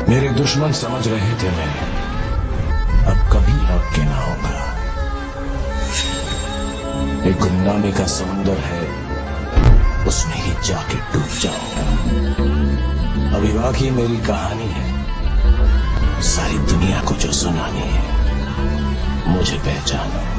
मेरे दुश्मन समझ रहे थे मैं। अब कभी लौट के ना होगा। एक गुमनामी का समुंदर है। उसमें ही जाके डूब जाऊँगा। अभी ही मेरी कहानी है। सारी दुनिया को जो सुनानी है, मुझे पहचानो।